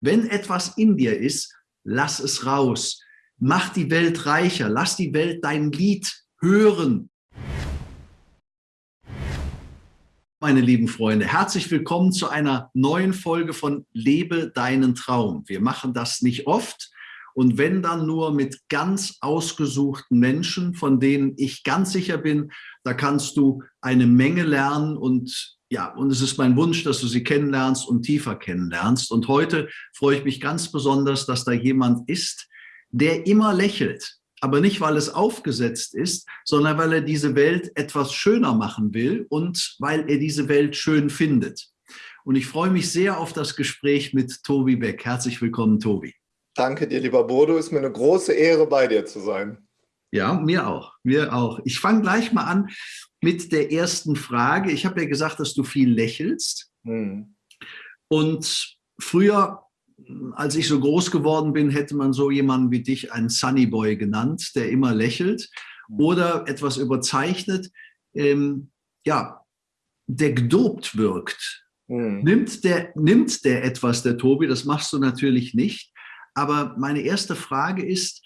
Wenn etwas in dir ist, lass es raus. Mach die Welt reicher. Lass die Welt dein Lied hören. Meine lieben Freunde, herzlich willkommen zu einer neuen Folge von Lebe deinen Traum. Wir machen das nicht oft und wenn dann nur mit ganz ausgesuchten Menschen, von denen ich ganz sicher bin, da kannst du eine Menge lernen und ja, und es ist mein Wunsch, dass du sie kennenlernst und tiefer kennenlernst. Und heute freue ich mich ganz besonders, dass da jemand ist, der immer lächelt. Aber nicht, weil es aufgesetzt ist, sondern weil er diese Welt etwas schöner machen will und weil er diese Welt schön findet. Und ich freue mich sehr auf das Gespräch mit Tobi Beck. Herzlich willkommen, Tobi. Danke dir, lieber Bodo. Ist mir eine große Ehre, bei dir zu sein. Ja, mir auch, mir auch. Ich fange gleich mal an mit der ersten Frage. Ich habe ja gesagt, dass du viel lächelst. Hm. Und früher, als ich so groß geworden bin, hätte man so jemanden wie dich einen Sunny Boy genannt, der immer lächelt hm. oder etwas überzeichnet, ähm, ja, der gedopt wirkt. Hm. Nimmt, der, nimmt der etwas, der Tobi, das machst du natürlich nicht. Aber meine erste Frage ist,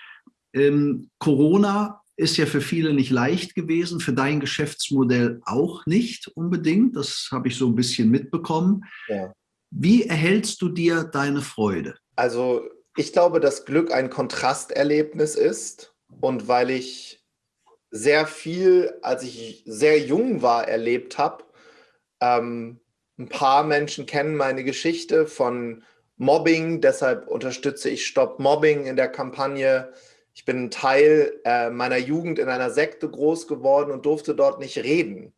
ähm, Corona ist ja für viele nicht leicht gewesen, für dein Geschäftsmodell auch nicht unbedingt. Das habe ich so ein bisschen mitbekommen. Ja. Wie erhältst du dir deine Freude? Also ich glaube, dass Glück ein Kontrasterlebnis ist. Und weil ich sehr viel, als ich sehr jung war, erlebt habe, ähm, ein paar Menschen kennen meine Geschichte von Mobbing. Deshalb unterstütze ich Stop Mobbing in der Kampagne ich bin Teil äh, meiner Jugend in einer Sekte groß geworden und durfte dort nicht reden.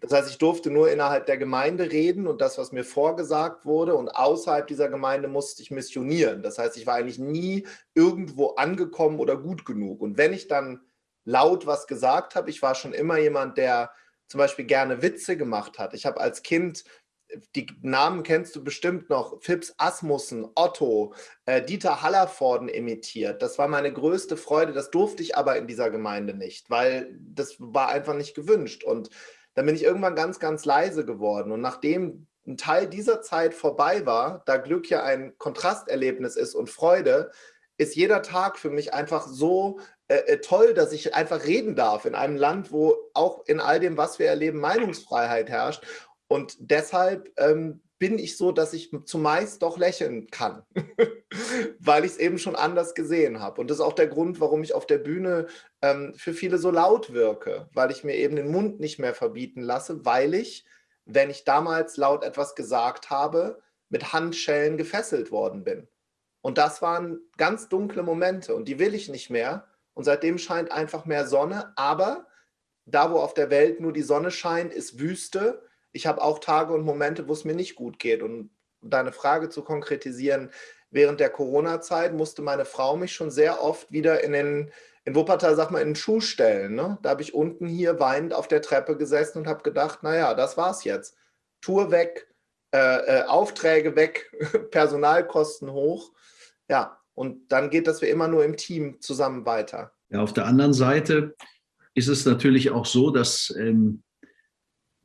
Das heißt, ich durfte nur innerhalb der Gemeinde reden und das, was mir vorgesagt wurde. Und außerhalb dieser Gemeinde musste ich missionieren. Das heißt, ich war eigentlich nie irgendwo angekommen oder gut genug. Und wenn ich dann laut was gesagt habe, ich war schon immer jemand, der zum Beispiel gerne Witze gemacht hat. Ich habe als Kind die Namen kennst du bestimmt noch, Phipps Asmussen, Otto, äh, Dieter Hallervorden imitiert. Das war meine größte Freude, das durfte ich aber in dieser Gemeinde nicht, weil das war einfach nicht gewünscht. Und dann bin ich irgendwann ganz, ganz leise geworden. Und nachdem ein Teil dieser Zeit vorbei war, da Glück ja ein Kontrasterlebnis ist und Freude, ist jeder Tag für mich einfach so äh, äh toll, dass ich einfach reden darf in einem Land, wo auch in all dem, was wir erleben, Meinungsfreiheit herrscht. Und deshalb ähm, bin ich so, dass ich zumeist doch lächeln kann, weil ich es eben schon anders gesehen habe. Und das ist auch der Grund, warum ich auf der Bühne ähm, für viele so laut wirke, weil ich mir eben den Mund nicht mehr verbieten lasse, weil ich, wenn ich damals laut etwas gesagt habe, mit Handschellen gefesselt worden bin. Und das waren ganz dunkle Momente und die will ich nicht mehr. Und seitdem scheint einfach mehr Sonne. Aber da, wo auf der Welt nur die Sonne scheint, ist Wüste ich habe auch Tage und Momente, wo es mir nicht gut geht. Und deine Frage zu konkretisieren, während der Corona-Zeit musste meine Frau mich schon sehr oft wieder in den, in Wuppertal, sag mal, in den Schuh stellen. Ne? Da habe ich unten hier weinend auf der Treppe gesessen und habe gedacht, naja, das war's jetzt. Tour weg, äh, äh, Aufträge weg, Personalkosten hoch. Ja, und dann geht das wie immer nur im Team zusammen weiter. Ja, auf der anderen Seite ist es natürlich auch so, dass ähm,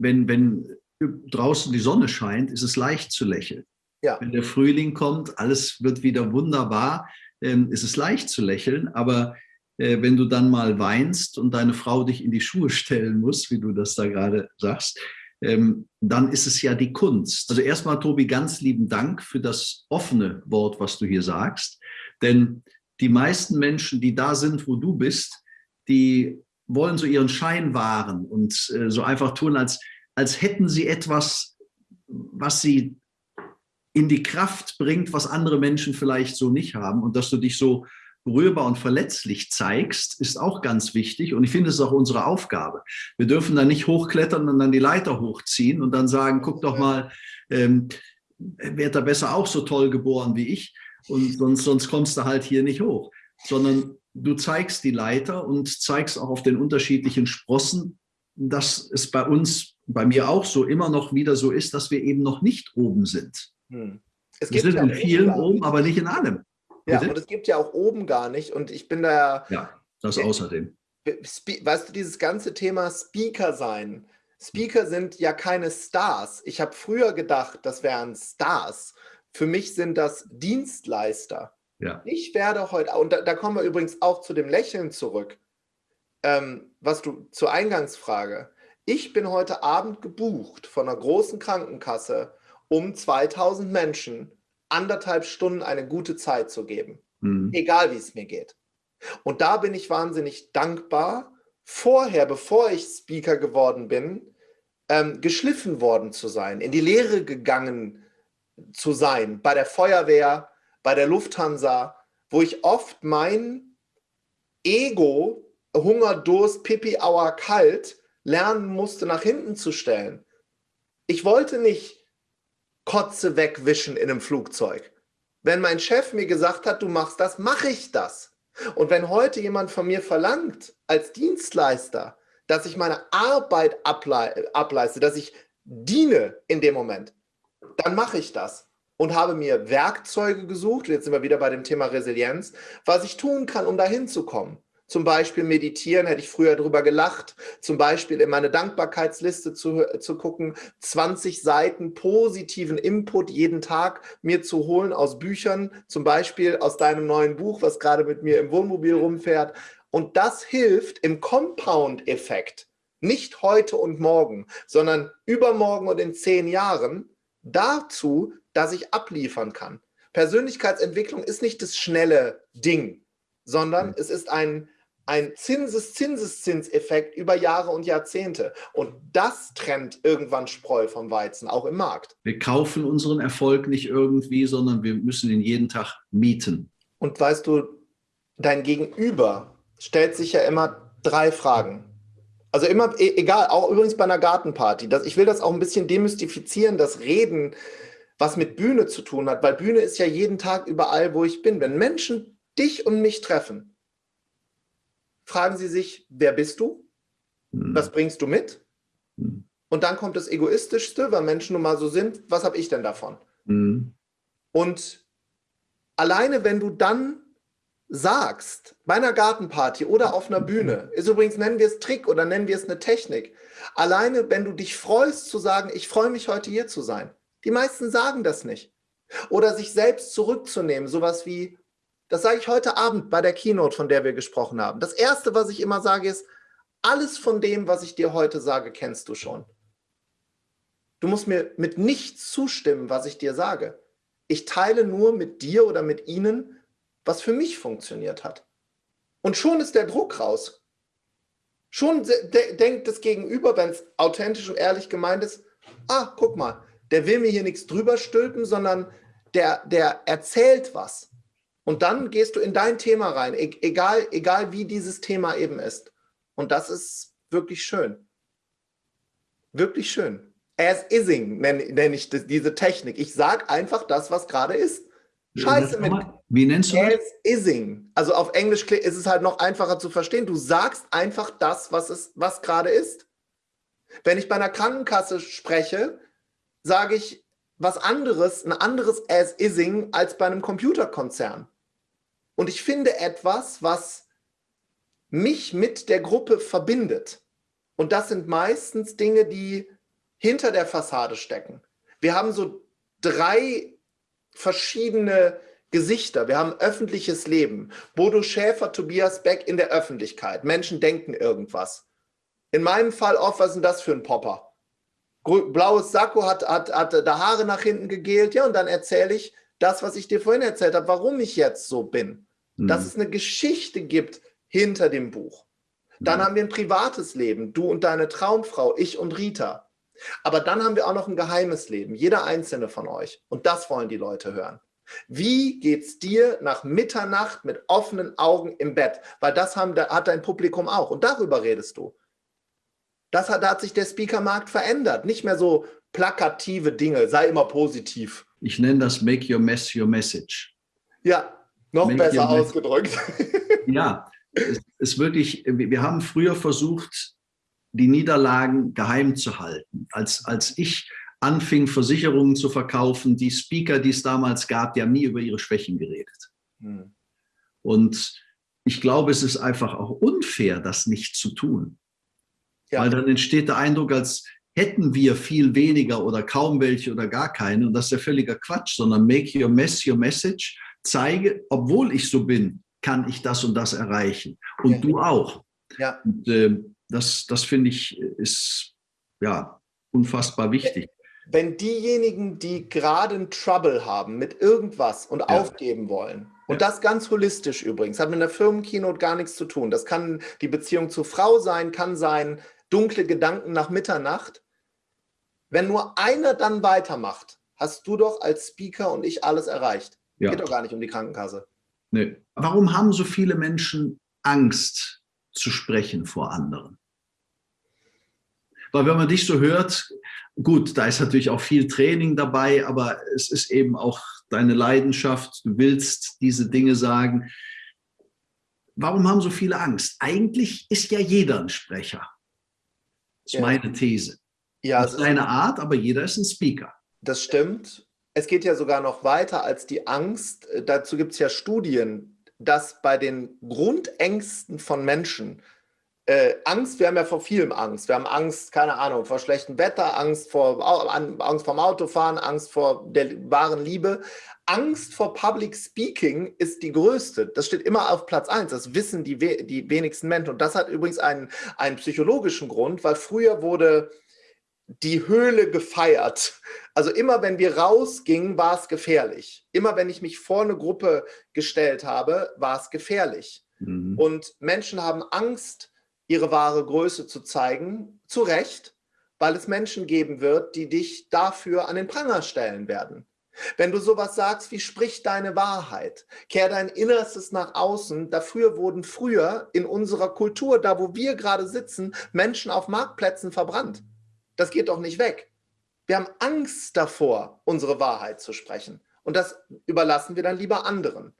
wenn, wenn draußen die Sonne scheint, ist es leicht zu lächeln. Ja. Wenn der Frühling kommt, alles wird wieder wunderbar, ähm, ist es leicht zu lächeln. Aber äh, wenn du dann mal weinst und deine Frau dich in die Schuhe stellen muss, wie du das da gerade sagst, ähm, dann ist es ja die Kunst. Also erstmal, Tobi, ganz lieben Dank für das offene Wort, was du hier sagst. Denn die meisten Menschen, die da sind, wo du bist, die wollen so ihren Schein wahren und äh, so einfach tun, als, als hätten sie etwas, was sie in die Kraft bringt, was andere Menschen vielleicht so nicht haben. Und dass du dich so berührbar und verletzlich zeigst, ist auch ganz wichtig. Und ich finde, es ist auch unsere Aufgabe. Wir dürfen da nicht hochklettern und dann die Leiter hochziehen und dann sagen, guck doch mal, ähm, wird er besser auch so toll geboren wie ich. Und sonst, sonst kommst du halt hier nicht hoch. Sondern du zeigst die Leiter und zeigst auch auf den unterschiedlichen Sprossen, dass es bei uns, bei mir auch so, immer noch wieder so ist, dass wir eben noch nicht oben sind. Hm. Es wir sind ja in vielen oben, aber nicht in allem. Ja, Bitte? und es gibt ja auch oben gar nicht. Und ich bin da... Ja, das außerdem. Weißt du, dieses ganze Thema Speaker sein. Speaker sind ja keine Stars. Ich habe früher gedacht, das wären Stars Für mich sind das Dienstleister. Ja. Ich werde heute, und da, da, kommen wir übrigens auch zu dem Lächeln zurück, ähm, was du zur Eingangsfrage. Ich bin heute Abend gebucht von einer großen Krankenkasse, um 2000 Menschen anderthalb Stunden eine gute Zeit zu geben. Mhm. Egal wie es mir geht. Und da bin ich wahnsinnig dankbar, vorher, bevor ich Speaker geworden bin, ähm, geschliffen worden zu sein, in die Lehre gegangen zu sein, bei der Feuerwehr, bei der Lufthansa, wo ich oft mein Ego, Hunger, Durst, Pipi, Auer, kalt, lernen musste, nach hinten zu stellen. Ich wollte nicht Kotze wegwischen in einem Flugzeug. Wenn mein Chef mir gesagt hat, du machst das, mache ich das. Und wenn heute jemand von mir verlangt, als Dienstleister, dass ich meine Arbeit ableiste, dass ich diene in dem Moment, dann mache ich das und habe mir Werkzeuge gesucht, jetzt sind wir wieder bei dem Thema Resilienz, was ich tun kann, um dahin zu kommen. Zum Beispiel meditieren, hätte ich früher drüber gelacht. Zum Beispiel in meine Dankbarkeitsliste zu, zu gucken, 20 Seiten positiven Input jeden Tag mir zu holen aus Büchern, zum Beispiel aus deinem neuen Buch, was gerade mit mir im Wohnmobil rumfährt. Und das hilft im Compound-Effekt, nicht heute und morgen, sondern übermorgen und in zehn Jahren dazu, dass ich abliefern kann. Persönlichkeitsentwicklung ist nicht das schnelle Ding, sondern es ist ein, ein Zinseszinseszinseffekt über Jahre und Jahrzehnte. Und das trennt irgendwann Spreu vom Weizen, auch im Markt. Wir kaufen unseren Erfolg nicht irgendwie, sondern wir müssen ihn jeden Tag mieten. Und weißt du, dein Gegenüber stellt sich ja immer drei Fragen. Also immer, e, egal, auch übrigens bei einer Gartenparty. Das, ich will das auch ein bisschen demystifizieren, das Reden, was mit Bühne zu tun hat, weil Bühne ist ja jeden Tag überall, wo ich bin. Wenn Menschen dich und mich treffen, fragen sie sich, wer bist du? Hm. Was bringst du mit? Hm. Und dann kommt das Egoistischste, weil Menschen nun mal so sind, was habe ich denn davon? Mhm. Und alleine, wenn du dann sagst, bei einer Gartenparty oder auf einer Bühne, ist übrigens, nennen wir es Trick oder nennen wir es eine Technik, alleine, wenn du dich freust zu sagen, ich freue mich heute hier zu sein. Die meisten sagen das nicht. Oder sich selbst zurückzunehmen, sowas wie, das sage ich heute Abend bei der Keynote, von der wir gesprochen haben. Das Erste, was ich immer sage, ist, alles von dem, was ich dir heute sage, kennst du schon. Du musst mir mit nichts zustimmen, was ich dir sage. Ich teile nur mit dir oder mit ihnen, was für mich funktioniert hat. Und schon ist der Druck raus. Schon de denkt das Gegenüber, wenn es authentisch und ehrlich gemeint ist, ah, guck mal, der will mir hier nichts drüber stülpen, sondern der, der erzählt was. Und dann gehst du in dein Thema rein, e egal, egal wie dieses Thema eben ist. Und das ist wirklich schön. Wirklich schön. As ising nenne, nenn ich das, diese Technik. Ich sage einfach das, was gerade ist. Scheiße mit Wie nennst du das? As ising. Also auf Englisch ist es halt noch einfacher zu verstehen. Du sagst einfach das, was, es, was gerade ist. Wenn ich bei einer Krankenkasse spreche, sage ich was anderes, ein anderes as ising als bei einem Computerkonzern. Und ich finde etwas, was mich mit der Gruppe verbindet. Und das sind meistens Dinge, die hinter der Fassade stecken. Wir haben so drei verschiedene Gesichter. Wir haben öffentliches Leben. Bodo Schäfer, Tobias Beck in der Öffentlichkeit. Menschen denken irgendwas. In meinem Fall oft, was ist denn das für ein Popper? Blaues Sakko hat, hat, hat da Haare nach hinten gegelt. Ja, und dann erzähle ich das, was ich dir vorhin erzählt habe, warum ich jetzt so bin dass mhm. es eine Geschichte gibt hinter dem Buch. Dann mhm. haben wir ein privates Leben, du und deine Traumfrau, ich und Rita. Aber dann haben wir auch noch ein geheimes Leben, jeder einzelne von euch. Und das wollen die Leute hören. Wie geht's dir nach Mitternacht mit offenen Augen im Bett? Weil das haben, hat dein Publikum auch. Und darüber redest du. Das hat, da hat sich der Speakermarkt verändert. Nicht mehr so plakative Dinge, sei immer positiv. Ich nenne das Make Your Mess Your Message. Ja, noch besser ausgedrückt. Ja, es ist wirklich, wir haben früher versucht, die Niederlagen geheim zu halten. Als, als ich anfing, Versicherungen zu verkaufen, die Speaker, die es damals gab, die haben nie über ihre Schwächen geredet. Hm. Und ich glaube, es ist einfach auch unfair, das nicht zu tun. Ja. Weil dann entsteht der Eindruck, als hätten wir viel weniger oder kaum welche oder gar keine. Und das ist ja völliger Quatsch, sondern make your mess your message. Zeige, obwohl ich so bin, kann ich das und das erreichen. Und ja. du auch. Ja. Und, äh, das, das finde ich, ist ja unfassbar wichtig. Wenn diejenigen, die gerade einen Trouble haben mit irgendwas und ja. aufgeben wollen, und das ganz holistisch übrigens, hat mit einer Firmenkeynote gar nichts zu tun. Das kann die Beziehung zur Frau sein, kann sein dunkle Gedanken nach Mitternacht. Wenn nur einer dann weitermacht, hast du doch als Speaker und ich alles erreicht. Ja. Geht doch gar nicht um die Krankenkasse. Nee. Warum haben so viele Menschen Angst zu sprechen vor anderen? Weil wenn man dich so hört, gut, da ist natürlich auch viel Training dabei, aber es ist eben auch deine Leidenschaft, du willst diese Dinge sagen. Warum haben so viele Angst? Eigentlich ist ja jeder ein Sprecher. Das ist ja. meine These. Ja, das ist eine Art, aber jeder ist ein Speaker. Das stimmt. Es geht ja sogar noch weiter als die Angst. Dazu gibt es ja Studien, dass bei den Grundängsten von Menschen äh, Angst, wir haben ja vor vielem Angst. Wir haben Angst, keine Ahnung, vor schlechtem Wetter, Angst vor Angst vorm Autofahren, Angst vor der wahren Liebe. Angst vor Public Speaking ist die größte. Das steht immer auf Platz 1. Das wissen die, die wenigsten Menschen. Und das hat übrigens einen, einen psychologischen Grund, weil früher wurde die Höhle gefeiert. Also immer wenn wir rausgingen, war es gefährlich. Immer wenn ich mich vor eine Gruppe gestellt habe, war es gefährlich. Mhm. Und Menschen haben Angst, ihre wahre Größe zu zeigen, zu Recht, weil es Menschen geben wird, die dich dafür an den Pranger stellen werden. Wenn du sowas sagst wie sprich deine Wahrheit, kehr dein Innerstes nach außen, dafür wurden früher in unserer Kultur, da wo wir gerade sitzen, Menschen auf Marktplätzen verbrannt. Das geht doch nicht weg. Wir haben Angst davor, unsere Wahrheit zu sprechen. Und das überlassen wir dann lieber anderen.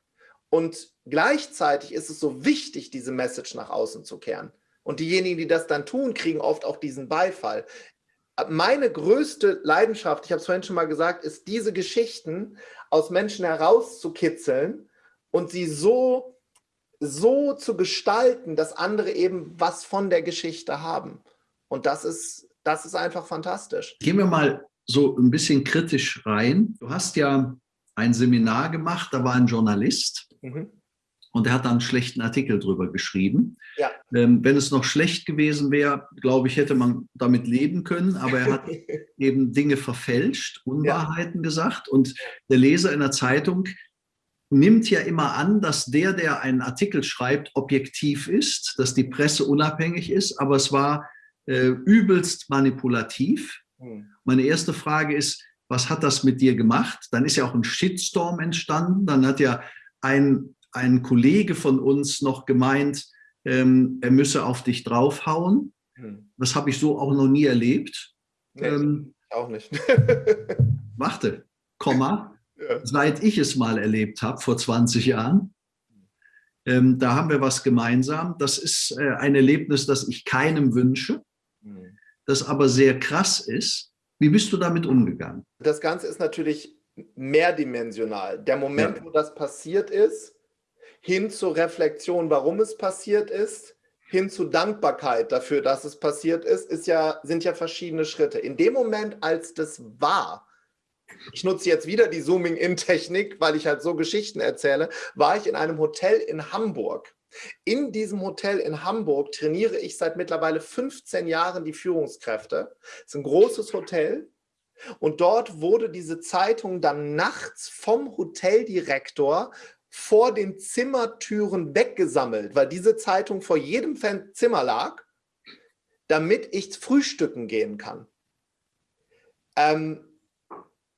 Und gleichzeitig ist es so wichtig, diese Message nach außen zu kehren. Und diejenigen, die das dann tun, kriegen oft auch diesen Beifall. Meine größte Leidenschaft, ich habe es vorhin schon mal gesagt, ist diese Geschichten aus Menschen herauszukitzeln und sie so, so zu gestalten, dass andere eben was von der Geschichte haben. Und das ist, das ist einfach fantastisch. Gehen wir mal so ein bisschen kritisch rein. Du hast ja ein Seminar gemacht, da war ein Journalist. Mhm. Und er hat dann einen schlechten Artikel drüber geschrieben. Ja. Ähm, wenn es noch schlecht gewesen wäre, glaube ich, hätte man damit leben können. Aber er hat eben Dinge verfälscht, Unwahrheiten ja. gesagt. Und der Leser in der Zeitung nimmt ja immer an, dass der, der einen Artikel schreibt, objektiv ist, dass die Presse unabhängig ist. Aber es war äh, übelst manipulativ. Hm. Meine erste Frage ist, was hat das mit dir gemacht? Dann ist ja auch ein Shitstorm entstanden. Dann hat ja ein ein Kollege von uns noch gemeint, ähm, er müsse auf dich draufhauen. Hm. Das habe ich so auch noch nie erlebt. Nee, ähm, auch nicht. warte, Komma, ja. seit ich es mal erlebt habe, vor 20 Jahren, ähm, da haben wir was gemeinsam. Das ist äh, ein Erlebnis, das ich keinem wünsche, hm. das aber sehr krass ist. Wie bist du damit umgegangen? Das Ganze ist natürlich mehrdimensional. Der Moment, ja. wo das passiert ist, hin zur Reflexion, warum es passiert ist, hin zu Dankbarkeit dafür, dass es passiert ist, ist ja, sind ja verschiedene Schritte. In dem Moment, als das war, ich nutze jetzt wieder die Zooming-In-Technik, weil ich halt so Geschichten erzähle, war ich in einem Hotel in Hamburg. In diesem Hotel in Hamburg trainiere ich seit mittlerweile 15 Jahren die Führungskräfte. Es ist ein großes Hotel. Und dort wurde diese Zeitung dann nachts vom Hoteldirektor vor den Zimmertüren weggesammelt, weil diese Zeitung vor jedem Zimmer lag, damit ich frühstücken gehen kann. Ähm,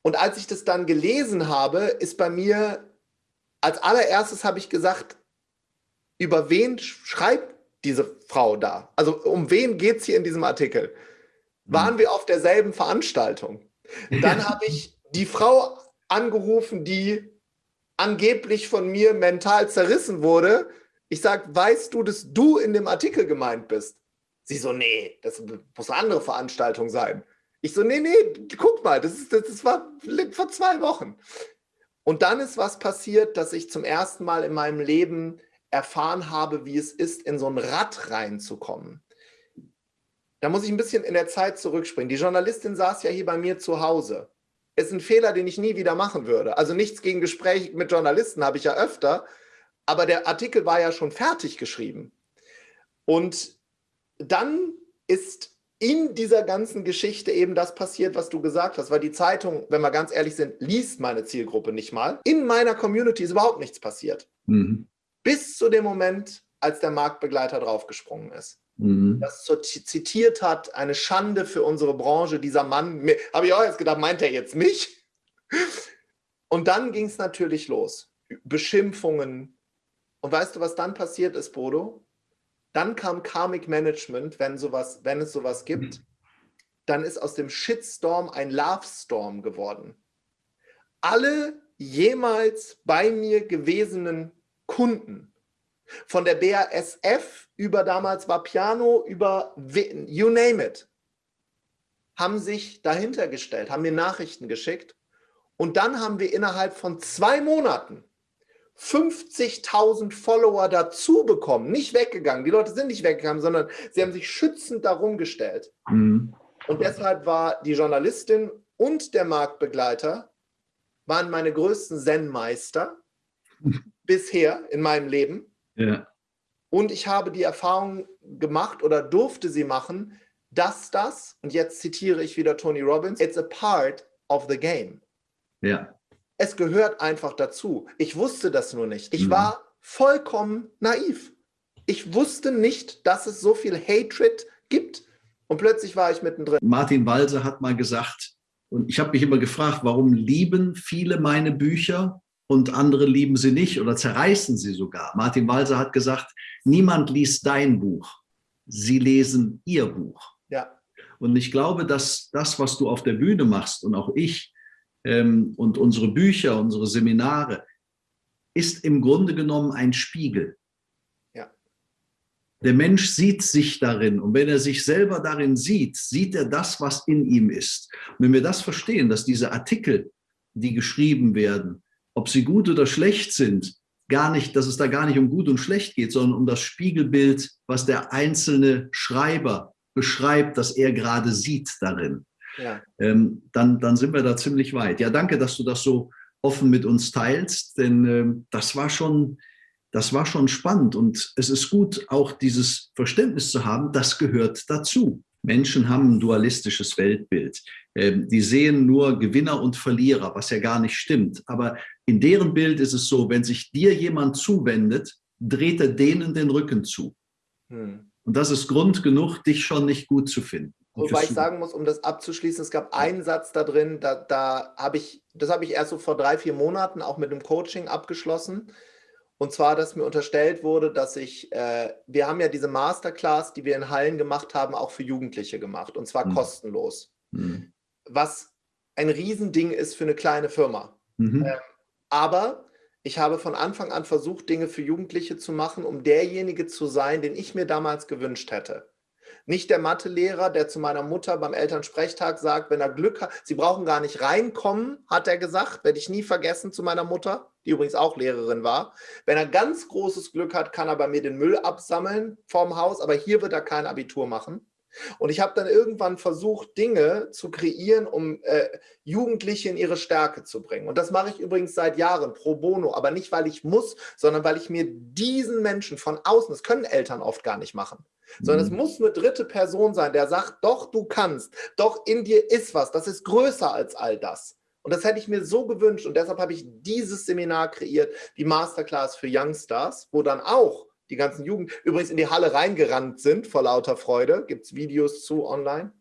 und als ich das dann gelesen habe, ist bei mir, als allererstes habe ich gesagt, über wen schreibt diese Frau da? Also um wen geht es hier in diesem Artikel? Waren hm. wir auf derselben Veranstaltung? Dann habe ich die Frau angerufen, die angeblich von mir mental zerrissen wurde. Ich sage, weißt du, dass du in dem Artikel gemeint bist? Sie so, nee, das muss eine andere Veranstaltung sein. Ich so, nee, nee, guck mal, das, ist, das war vor zwei Wochen. Und dann ist was passiert, dass ich zum ersten Mal in meinem Leben erfahren habe, wie es ist, in so ein Rad reinzukommen. Da muss ich ein bisschen in der Zeit zurückspringen. Die Journalistin saß ja hier bei mir zu Hause. Ist ein Fehler, den ich nie wieder machen würde. Also nichts gegen Gespräche mit Journalisten habe ich ja öfter, aber der Artikel war ja schon fertig geschrieben. Und dann ist in dieser ganzen Geschichte eben das passiert, was du gesagt hast, weil die Zeitung, wenn wir ganz ehrlich sind, liest meine Zielgruppe nicht mal. In meiner Community ist überhaupt nichts passiert. Mhm. Bis zu dem Moment, als der Marktbegleiter draufgesprungen ist. Mhm. Das zitiert hat, eine Schande für unsere Branche, dieser Mann, habe ich auch jetzt gedacht, meint er jetzt mich? Und dann ging es natürlich los. Beschimpfungen. Und weißt du, was dann passiert ist, Bodo? Dann kam Karmic Management, wenn, sowas, wenn es sowas gibt. Dann ist aus dem Shitstorm ein Love-Storm geworden. Alle jemals bei mir gewesenen Kunden, von der BASF über damals war Piano, über you name it, haben sich dahinter gestellt, haben mir Nachrichten geschickt. Und dann haben wir innerhalb von zwei Monaten 50.000 Follower dazu bekommen, nicht weggegangen. Die Leute sind nicht weggegangen, sondern sie haben sich schützend darum gestellt. Mhm. Und deshalb war die Journalistin und der Marktbegleiter waren meine größten Zen-Meister bisher in meinem Leben. Ja. Und ich habe die Erfahrung gemacht oder durfte sie machen, dass das, und jetzt zitiere ich wieder Tony Robbins, it's a part of the game. Ja. Es gehört einfach dazu. Ich wusste das nur nicht. Ich mhm. war vollkommen naiv. Ich wusste nicht, dass es so viel Hatred gibt. Und plötzlich war ich mittendrin. Martin Walser hat mal gesagt, und ich habe mich immer gefragt, warum lieben viele meine Bücher und andere lieben sie nicht oder zerreißen sie sogar. Martin Walser hat gesagt, niemand liest dein Buch, sie lesen ihr Buch. Ja. Und ich glaube, dass das, was du auf der Bühne machst und auch ich, ähm, und unsere Bücher, unsere Seminare, ist im Grunde genommen ein Spiegel. Ja. Der Mensch sieht sich darin und wenn er sich selber darin sieht, sieht er das, was in ihm ist. Und wenn wir das verstehen, dass diese Artikel, die geschrieben werden, ob sie gut oder schlecht sind, gar nicht, dass es da gar nicht um gut und schlecht geht, sondern um das Spiegelbild, was der einzelne Schreiber beschreibt, das er gerade sieht darin ja. ähm, dann, dann sind wir da ziemlich weit. Ja, danke, dass du das so offen mit uns teilst, denn ähm, das war schon, das war schon spannend und es ist gut, auch dieses Verständnis zu haben, das gehört dazu. Menschen haben ein dualistisches Weltbild. Ähm, die sehen nur Gewinner und Verlierer, was ja gar nicht stimmt. Aber in deren Bild ist es so, wenn sich dir jemand zuwendet, dreht er denen den Rücken zu. Hm. Und das ist Grund genug, dich schon nicht gut zu finden. Wobei ich sagen muss, um das abzuschließen, es gab einen Satz da drin, da, da habe ich, das habe ich erst so vor drei, vier Monaten auch mit dem Coaching abgeschlossen. Und zwar, dass mir unterstellt wurde, dass ich, äh, wir haben ja diese Masterclass, die wir in Hallen gemacht haben, auch für Jugendliche gemacht. Und zwar mhm. kostenlos. Mhm. Was ein Riesending ist für eine kleine Firma. Mhm. Ähm, aber ich habe von Anfang an versucht, Dinge für Jugendliche zu machen, um derjenige zu sein, den ich mir damals gewünscht hätte. Nicht der Mathelehrer, der zu meiner Mutter beim Elternsprechtag sagt, wenn er Glück hat, sie brauchen gar nicht reinkommen, hat er gesagt, werde ich nie vergessen zu meiner Mutter, die übrigens auch Lehrerin war. Wenn er ganz großes Glück hat, kann er bei mir den Müll absammeln vorm Haus, aber hier wird er kein Abitur machen. Und ich habe dann irgendwann versucht, Dinge zu kreieren, um äh, Jugendliche in ihre Stärke zu bringen. Und das mache ich übrigens seit Jahren pro bono, aber nicht, weil ich muss, sondern weil ich mir diesen Menschen von außen, das können Eltern oft gar nicht machen, sondern mhm. es muss eine dritte Person sein, der sagt, doch, du kannst, doch in dir ist was, das ist größer als all das. Und das hätte ich mir so gewünscht und deshalb habe ich dieses Seminar kreiert, die Masterclass für Youngstars, wo dann auch die ganzen Jugend übrigens in die Halle reingerannt sind vor lauter Freude, gibt es Videos zu online.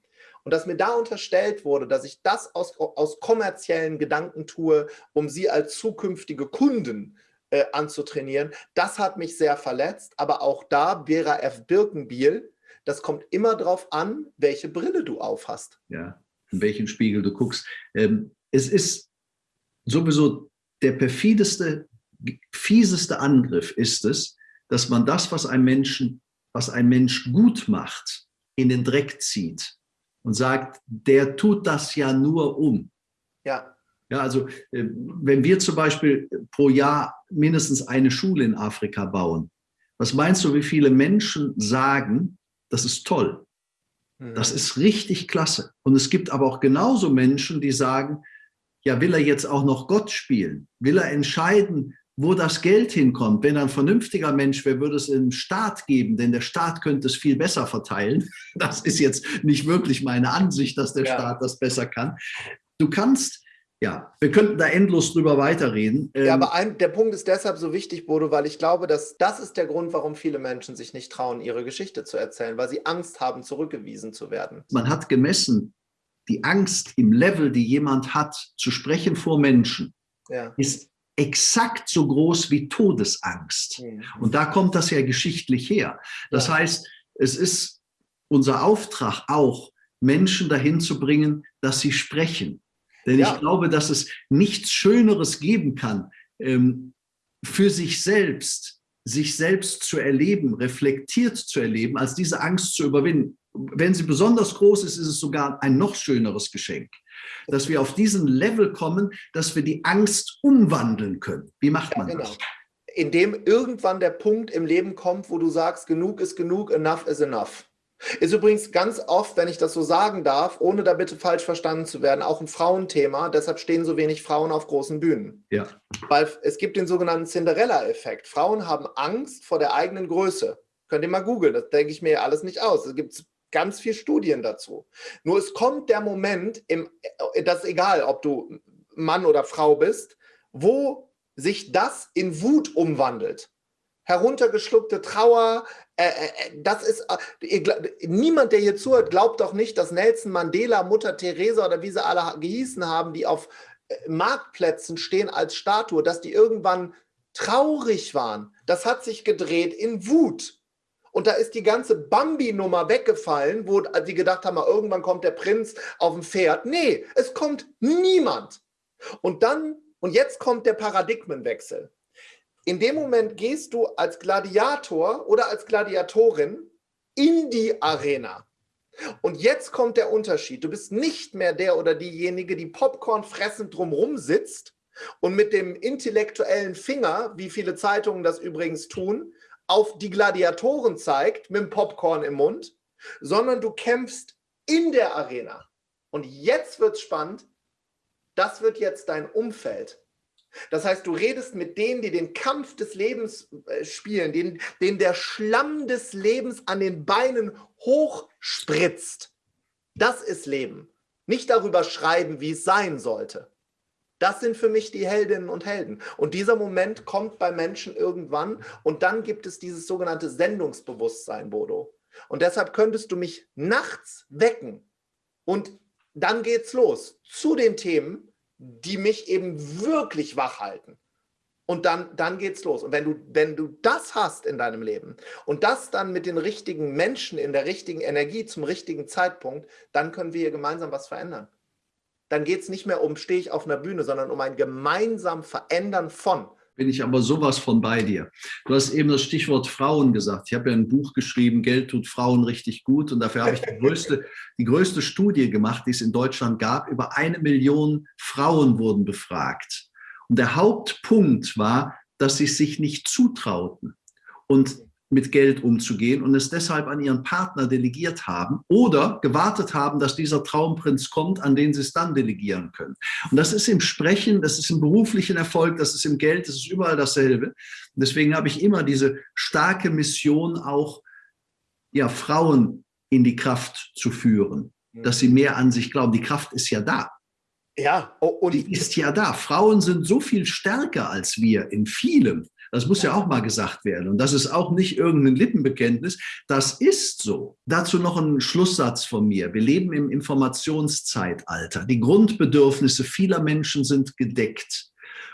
Und dass mir da unterstellt wurde, dass ich das aus, aus kommerziellen Gedanken tue, um sie als zukünftige Kunden äh, anzutrainieren. Das hat mich sehr verletzt, aber auch da, Vera F. Birkenbiel, das kommt immer darauf an, welche Brille du aufhast. Ja, in welchen Spiegel du guckst. Ähm, es ist sowieso der perfideste, fieseste Angriff ist es, dass man das, was ein, Menschen, was ein Mensch gut macht, in den Dreck zieht und sagt, der tut das ja nur um. Ja. Ja, also äh, wenn wir zum Beispiel pro Jahr mindestens eine Schule in Afrika bauen, was meinst du, wie viele Menschen sagen, das ist toll? Das mhm. ist richtig klasse. Und es gibt aber auch genauso Menschen, die sagen, ja, will er jetzt auch noch Gott spielen? Will er entscheiden, wo das Geld hinkommt? Wenn ein vernünftiger Mensch wäre, würde es einen Staat geben, denn der Staat könnte es viel besser verteilen. Das ist jetzt nicht wirklich meine Ansicht, dass der ja. Staat das besser kann. Du kannst ja, wir könnten da endlos drüber weiterreden. Ja, aber ähm, ein, der Punkt ist deshalb so wichtig, Bodo, weil ich glaube, dass das ist der Grund, warum viele Menschen sich nicht trauen, ihre Geschichte zu erzählen, weil sie Angst haben, zurückgewiesen zu werden. Man hat gemessen, die Angst im Level, die jemand hat, zu sprechen vor Menschen, ja. ist exakt so groß wie Todesangst. Mhm. Und da kommt das ja geschichtlich her. Das ja. heißt, es ist unser Auftrag auch, Menschen dahin zu bringen, dass sie sprechen denn ja. ich glaube, dass es nichts Schöneres geben kann, ähm, für sich selbst, sich selbst zu erleben, reflektiert zu erleben, als diese Angst zu überwinden. Wenn sie besonders groß ist, ist es sogar ein noch schöneres Geschenk, dass wir auf diesen Level kommen, dass wir die Angst umwandeln können. Wie macht man ja, genau. das? Indem irgendwann der Punkt im Leben kommt, wo du sagst, genug ist genug, enough is enough. Ist übrigens ganz oft, wenn ich das so sagen darf, ohne da bitte falsch verstanden zu werden, auch ein Frauenthema. Deshalb stehen so wenig Frauen auf großen Bühnen. Ja. Weil es gibt den sogenannten Cinderella-Effekt. Frauen haben Angst vor der eigenen Größe. Könnt ihr mal googeln, das denke ich mir alles nicht aus. Es gibt ganz viele Studien dazu. Nur es kommt der Moment, im, das ist egal, ob du Mann oder Frau bist, wo sich das in Wut umwandelt heruntergeschluckte Trauer. Äh, äh, äh das ist, äh, niemand, der hier zuhört, glaubt doch nicht, dass Nelson Mandela, Mutter Teresa oder wie sie alle gehießen haben, die auf äh, Marktplätzen stehen als Statue, dass die irgendwann traurig waren. Das hat sich gedreht in Wut. Und da ist die ganze Bambi-Nummer weggefallen, wo die gedacht haben, irgendwann kommt der Prinz auf dem Pferd. Nee, es kommt niemand. Und dann, und jetzt kommt der Paradigmenwechsel in dem Moment gehst du als Gladiator oder als Gladiatorin in die Arena. Und jetzt kommt der Unterschied. Du bist nicht mehr der oder diejenige, die Popcorn fressend drumherum sitzt und mit dem intellektuellen Finger, wie viele Zeitungen das übrigens tun, auf die Gladiatoren zeigt, mit dem Popcorn im Mund, sondern du kämpfst in der Arena. Und jetzt wird es spannend. Das wird jetzt dein Umfeld. Das heißt, du redest mit denen, die den Kampf des Lebens äh, spielen, denen, denen der Schlamm des Lebens an den Beinen hochspritzt. Das ist Leben. Nicht darüber schreiben, wie es sein sollte. Das sind für mich die Heldinnen und Helden. Und dieser Moment kommt bei Menschen irgendwann und dann gibt es dieses sogenannte Sendungsbewusstsein, Bodo. Und deshalb könntest du mich nachts wecken und dann geht's los zu den Themen, die mich eben wirklich wach halten. Und dann, dann geht's los. Und wenn du, wenn du das hast in deinem Leben und das dann mit den richtigen Menschen in der richtigen Energie zum richtigen Zeitpunkt, dann können wir hier gemeinsam was verändern. Dann geht es nicht mehr um, stehe ich auf einer Bühne, sondern um ein gemeinsam Verändern von bin ich aber sowas von bei dir. Du hast eben das Stichwort Frauen gesagt. Ich habe ja ein Buch geschrieben, Geld tut Frauen richtig gut. Und dafür habe ich die größte, die größte Studie gemacht, die es in Deutschland gab. Über eine Million Frauen wurden befragt. Und der Hauptpunkt war, dass sie sich nicht zutrauten. Und mit Geld umzugehen und es deshalb an ihren Partner delegiert haben oder gewartet haben, dass dieser Traumprinz kommt, an den sie es dann delegieren können. Und das ist im Sprechen, das ist im beruflichen Erfolg, das ist im Geld, das ist überall dasselbe. Und deswegen habe ich immer diese starke Mission, auch ja, Frauen in die Kraft zu führen, dass sie mehr an sich glauben. Die Kraft ist ja da. Ja, und die ist ja da. Frauen sind so viel stärker als wir in vielem. Das muss ja auch mal gesagt werden. Und das ist auch nicht irgendein Lippenbekenntnis. Das ist so. Dazu noch ein Schlusssatz von mir. Wir leben im Informationszeitalter. Die Grundbedürfnisse vieler Menschen sind gedeckt.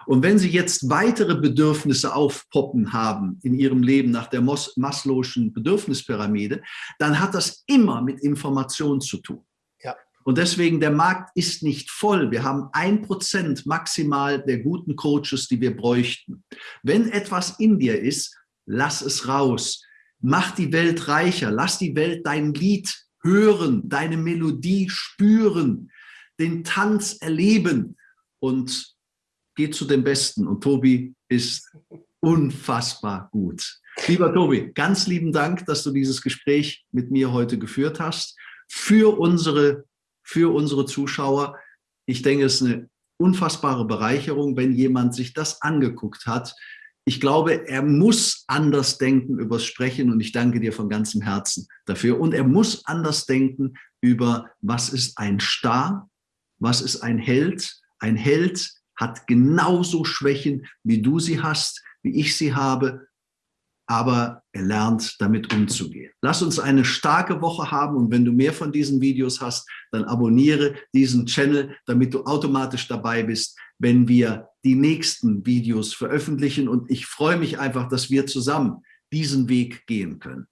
Und wenn Sie jetzt weitere Bedürfnisse aufpoppen haben in Ihrem Leben nach der Maslow'schen Bedürfnispyramide, dann hat das immer mit Information zu tun. Und deswegen, der Markt ist nicht voll. Wir haben ein Prozent maximal der guten Coaches, die wir bräuchten. Wenn etwas in dir ist, lass es raus. Mach die Welt reicher. Lass die Welt dein Lied hören, deine Melodie spüren, den Tanz erleben und geh zu dem Besten. Und Tobi ist unfassbar gut. Lieber Tobi, ganz lieben Dank, dass du dieses Gespräch mit mir heute geführt hast. für unsere, für unsere Zuschauer. Ich denke, es ist eine unfassbare Bereicherung, wenn jemand sich das angeguckt hat. Ich glaube, er muss anders denken übers Sprechen und ich danke dir von ganzem Herzen dafür. Und er muss anders denken über, was ist ein Star, was ist ein Held. Ein Held hat genauso Schwächen, wie du sie hast, wie ich sie habe aber er lernt damit umzugehen. Lass uns eine starke Woche haben und wenn du mehr von diesen Videos hast, dann abonniere diesen Channel, damit du automatisch dabei bist, wenn wir die nächsten Videos veröffentlichen und ich freue mich einfach, dass wir zusammen diesen Weg gehen können.